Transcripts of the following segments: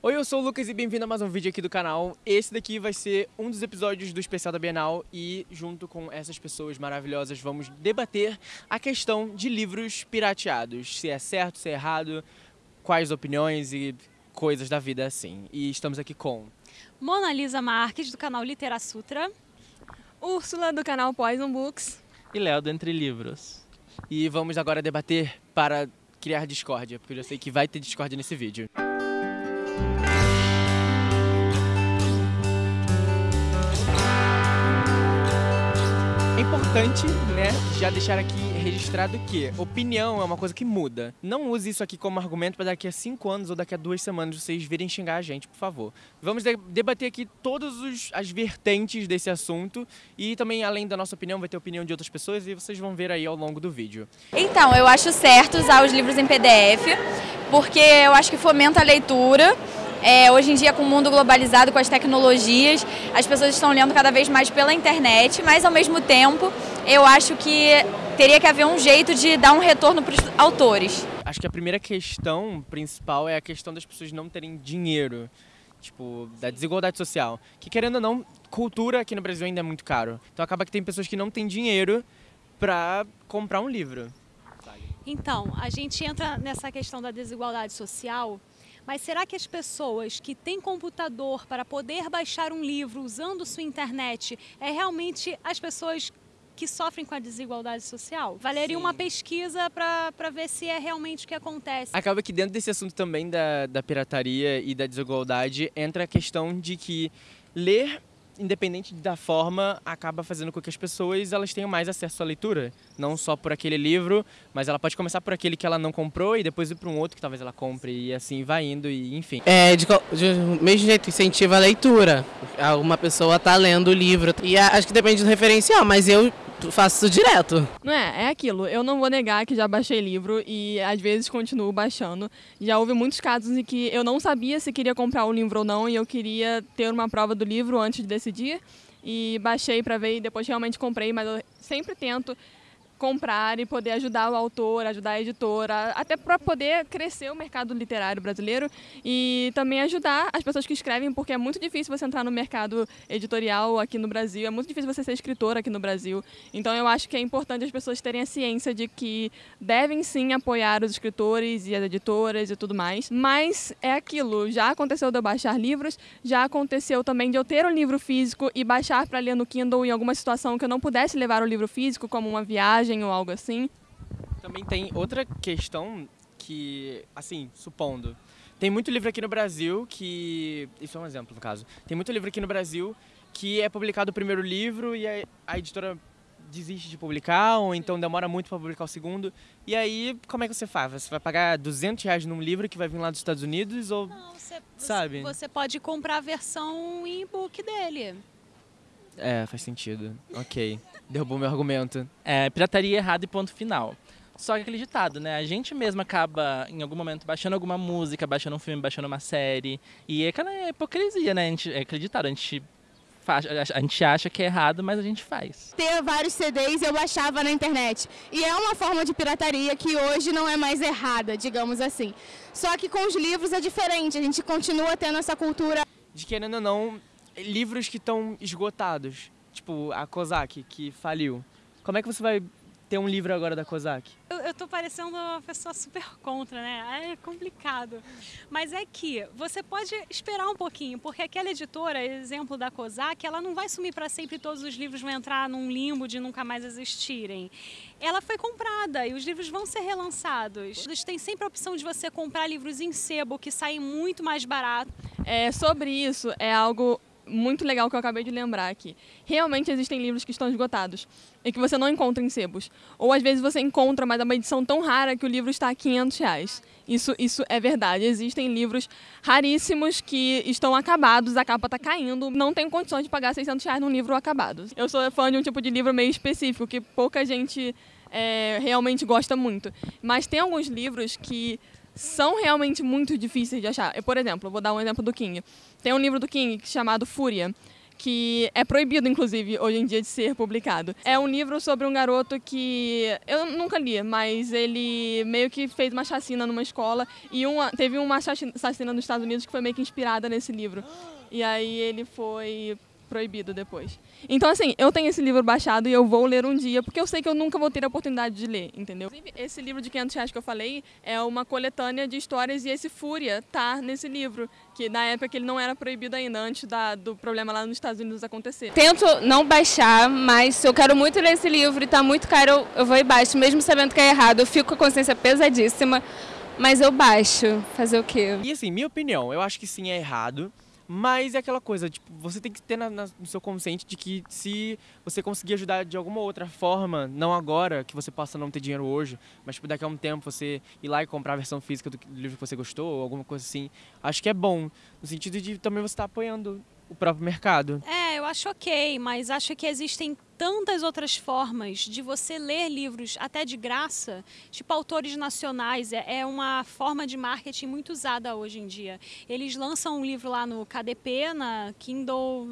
Oi, eu sou o Lucas e bem-vindo a mais um vídeo aqui do canal. Esse daqui vai ser um dos episódios do especial da Bienal e junto com essas pessoas maravilhosas vamos debater a questão de livros pirateados. Se é certo, se é errado, quais opiniões e coisas da vida assim. E estamos aqui com... Mona Lisa Marques, do canal Litera Sutra. Úrsula, do canal Poison Books. E Léo, do Entre Livros. E vamos agora debater para criar discórdia, porque eu já sei que vai ter discórdia nesse vídeo. É importante, né, já deixar aqui registrado que opinião é uma coisa que muda. Não use isso aqui como argumento para daqui a cinco anos ou daqui a duas semanas vocês virem xingar a gente, por favor. Vamos debater aqui todas as vertentes desse assunto e também, além da nossa opinião, vai ter opinião de outras pessoas e vocês vão ver aí ao longo do vídeo. Então, eu acho certo usar os livros em PDF, porque eu acho que fomenta a leitura é, hoje em dia, com o mundo globalizado, com as tecnologias, as pessoas estão lendo cada vez mais pela internet, mas ao mesmo tempo, eu acho que teria que haver um jeito de dar um retorno para os autores. Acho que a primeira questão principal é a questão das pessoas não terem dinheiro. Tipo, da desigualdade social. Que querendo ou não, cultura aqui no Brasil ainda é muito caro. Então acaba que tem pessoas que não têm dinheiro para comprar um livro. Então, a gente entra nessa questão da desigualdade social mas será que as pessoas que têm computador para poder baixar um livro usando sua internet é realmente as pessoas que sofrem com a desigualdade social? Valeria Sim. uma pesquisa para ver se é realmente o que acontece. Acaba que dentro desse assunto também da, da pirataria e da desigualdade entra a questão de que ler independente da forma, acaba fazendo com que as pessoas elas tenham mais acesso à leitura. Não só por aquele livro, mas ela pode começar por aquele que ela não comprou e depois ir para um outro que talvez ela compre e assim vai indo e enfim. É, de, de mesmo jeito, incentiva a leitura. Uma pessoa está lendo o livro. E acho que depende do referencial, mas eu faço isso direto. Não é, é aquilo. Eu não vou negar que já baixei livro e às vezes continuo baixando. Já houve muitos casos em que eu não sabia se queria comprar o livro ou não e eu queria ter uma prova do livro antes de decidir. E baixei para ver e depois realmente comprei, mas eu sempre tento comprar e poder ajudar o autor, ajudar a editora, até para poder crescer o mercado literário brasileiro e também ajudar as pessoas que escrevem, porque é muito difícil você entrar no mercado editorial aqui no Brasil, é muito difícil você ser escritor aqui no Brasil. Então eu acho que é importante as pessoas terem a ciência de que devem sim apoiar os escritores e as editoras e tudo mais, mas é aquilo, já aconteceu de eu baixar livros, já aconteceu também de eu ter um livro físico e baixar para ler no Kindle em alguma situação que eu não pudesse levar o livro físico, como uma viagem viagem ou algo assim. Também tem outra questão que, assim, supondo, tem muito livro aqui no Brasil que. Isso é um exemplo, no caso. Tem muito livro aqui no Brasil que é publicado o primeiro livro e a, a editora desiste de publicar, ou então demora muito para publicar o segundo. E aí, como é que você faz? Você vai pagar 200 reais num livro que vai vir lá dos Estados Unidos? Ou, Não, você, sabe? Você pode comprar a versão e-book dele. É, faz sentido. Ok. Derrubou meu argumento. É, pirataria errada e ponto final. Só que aquele ditado, né? A gente mesmo acaba, em algum momento, baixando alguma música, baixando um filme, baixando uma série. E é aquela hipocrisia, né? A gente, é aquele ditado, a gente, a gente acha que é errado, mas a gente faz. Ter vários CDs eu baixava na internet. E é uma forma de pirataria que hoje não é mais errada, digamos assim. Só que com os livros é diferente, a gente continua tendo essa cultura. De querendo ou não, livros que estão esgotados, tipo a Kozak, que faliu. Como é que você vai ter um livro agora da Kozak? Eu, eu tô parecendo uma pessoa super contra, né? É complicado. Mas é que você pode esperar um pouquinho, porque aquela editora, exemplo da Kozak, ela não vai sumir para sempre todos os livros vão entrar num limbo de nunca mais existirem. Ela foi comprada e os livros vão ser relançados. Eles têm sempre a opção de você comprar livros em sebo, que saem muito mais barato. É, sobre isso, é algo muito legal que eu acabei de lembrar aqui. Realmente existem livros que estão esgotados e que você não encontra em sebos. Ou às vezes você encontra, mas é uma edição tão rara que o livro está a 500 reais. Isso, isso é verdade. Existem livros raríssimos que estão acabados, a capa está caindo, não tenho condições de pagar 600 reais num livro acabado. Eu sou fã de um tipo de livro meio específico, que pouca gente é, realmente gosta muito. Mas tem alguns livros que são realmente muito difíceis de achar. Eu, por exemplo, vou dar um exemplo do King. Tem um livro do King chamado Fúria, que é proibido, inclusive, hoje em dia de ser publicado. É um livro sobre um garoto que eu nunca li, mas ele meio que fez uma chacina numa escola e uma, teve uma chacina nos Estados Unidos que foi meio que inspirada nesse livro. E aí ele foi proibido depois. Então, assim, eu tenho esse livro baixado e eu vou ler um dia, porque eu sei que eu nunca vou ter a oportunidade de ler, entendeu? Esse livro de 500 reais que eu falei é uma coletânea de histórias e esse Fúria tá nesse livro, que na época ele não era proibido ainda, antes da, do problema lá nos Estados Unidos acontecer. Tento não baixar, mas se eu quero muito ler esse livro e tá muito caro, eu, eu vou e baixo, mesmo sabendo que é errado. Eu fico com a consciência pesadíssima, mas eu baixo. Fazer o quê? E assim, minha opinião, eu acho que sim, é errado. Mas é aquela coisa, tipo, você tem que ter na, na, no seu consciente de que se você conseguir ajudar de alguma outra forma, não agora, que você possa não ter dinheiro hoje, mas tipo, daqui a um tempo você ir lá e comprar a versão física do, livro que você gostou, ou alguma coisa assim, acho que é bom. No sentido de também você estar tá apoiando o próprio mercado. É, eu acho ok, mas acho que existem tantas outras formas de você ler livros até de graça, tipo autores nacionais, é, é uma forma de marketing muito usada hoje em dia. Eles lançam um livro lá no KDP, na Kindle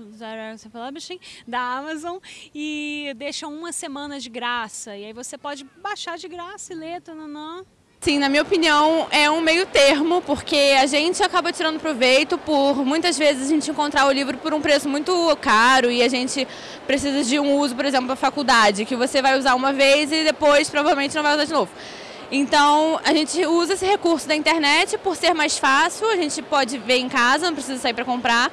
Publishing, da Amazon, e deixam uma semana de graça. E aí você pode baixar de graça e ler, tananã. Sim, na minha opinião, é um meio termo, porque a gente acaba tirando proveito por muitas vezes a gente encontrar o livro por um preço muito caro e a gente precisa de um uso, por exemplo, para faculdade, que você vai usar uma vez e depois provavelmente não vai usar de novo. Então, a gente usa esse recurso da internet por ser mais fácil, a gente pode ver em casa, não precisa sair para comprar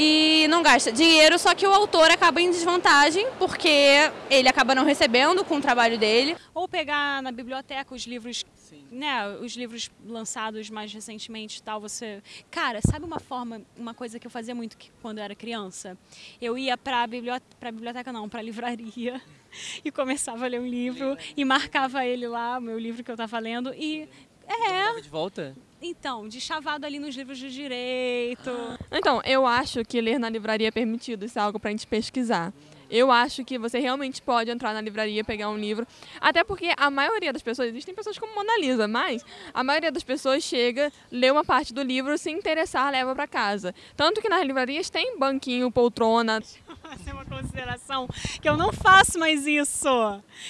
e não gasta dinheiro, só que o autor acaba em desvantagem porque ele acaba não recebendo com o trabalho dele. Ou pegar na biblioteca os livros, Sim. né, os livros lançados mais recentemente, tal, você, cara, sabe uma forma, uma coisa que eu fazia muito quando eu era criança? Eu ia para biblioteca, para biblioteca não, para livraria e começava a ler um livro e marcava ele lá, o meu livro que eu estava lendo e é. De volta? Então, de chavado ali nos livros de direito. Então, eu acho que ler na livraria é permitido, isso é algo pra gente pesquisar. Eu acho que você realmente pode entrar na livraria, pegar um livro. Até porque a maioria das pessoas, existem pessoas como Mona Lisa, mas a maioria das pessoas chega, lê uma parte do livro, se interessar, leva para casa. Tanto que nas livrarias tem banquinho, poltrona. Essa é uma consideração que eu não faço mais isso.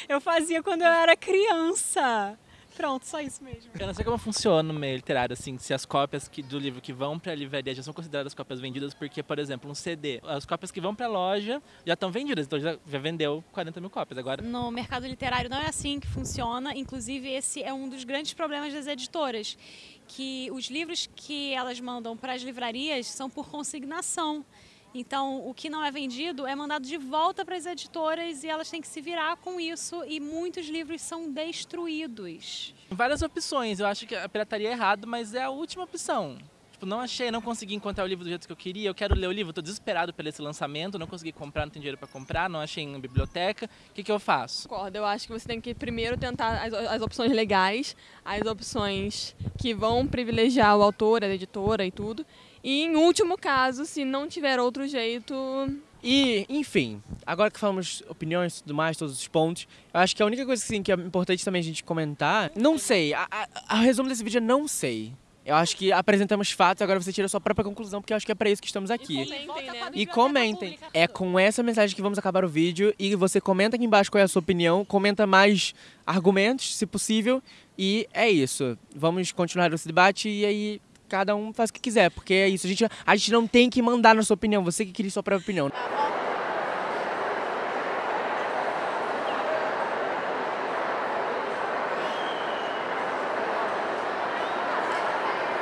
Eu fazia quando eu era criança. Pronto, só isso mesmo. Eu não sei como funciona no meio literário, assim, se as cópias que, do livro que vão para a livraria já são consideradas cópias vendidas, porque, por exemplo, um CD, as cópias que vão para a loja já estão vendidas, então já, já vendeu 40 mil cópias agora. No mercado literário não é assim que funciona, inclusive esse é um dos grandes problemas das editoras, que os livros que elas mandam para as livrarias são por consignação. Então, o que não é vendido é mandado de volta para as editoras e elas têm que se virar com isso e muitos livros são destruídos. Várias opções. Eu acho que a pirataria é errado, mas é a última opção. Tipo, não achei, não consegui encontrar o livro do jeito que eu queria. Eu quero ler o livro, estou desesperado pelo esse lançamento, não consegui comprar, não tenho dinheiro para comprar, não achei em biblioteca. O que, que eu faço? Concordo, eu acho que você tem que primeiro tentar as, as opções legais, as opções que vão privilegiar o autor, a editora e tudo. E em último caso, se não tiver outro jeito. E, enfim, agora que falamos opiniões e tudo mais, todos os pontos, eu acho que a única coisa assim, que é importante também a gente comentar, não sei, a, a, a resumo desse vídeo é não sei. Eu acho que apresentamos fatos, agora você tira a sua própria conclusão, porque eu acho que é para isso que estamos aqui. E comentem, né? E comentem. É com essa mensagem que vamos acabar o vídeo. E você comenta aqui embaixo qual é a sua opinião, comenta mais argumentos, se possível. E é isso. Vamos continuar esse debate e aí cada um faz o que quiser, porque é isso. A gente, a gente não tem que mandar na sua opinião, você que queria sua própria opinião.